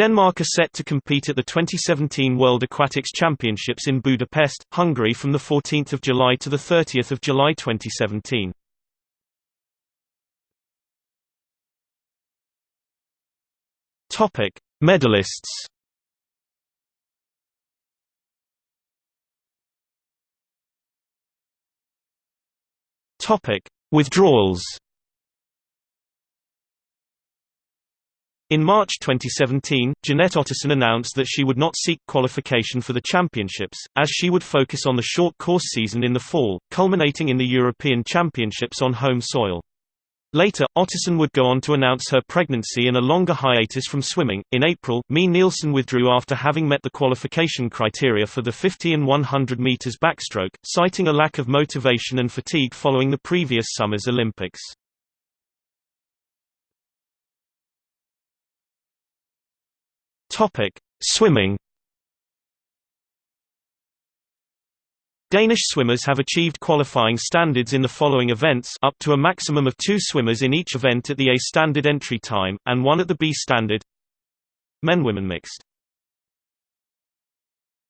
Denmark are set to compete at the 2017 World Aquatics Championships in Budapest, Hungary from 14 July to 30 July 2017. Medalists Withdrawals In March 2017, Jeanette Ottesen announced that she would not seek qualification for the championships, as she would focus on the short course season in the fall, culminating in the European Championships on home soil. Later, Ottesen would go on to announce her pregnancy and a longer hiatus from swimming. In April, Mie Nielsen withdrew after having met the qualification criteria for the 50 and 100 meters backstroke, citing a lack of motivation and fatigue following the previous summer's Olympics. Topic: Swimming. Danish swimmers have achieved qualifying standards in the following events up to a maximum of two swimmers in each event at the A standard entry time, and one at the B standard Men Women mixed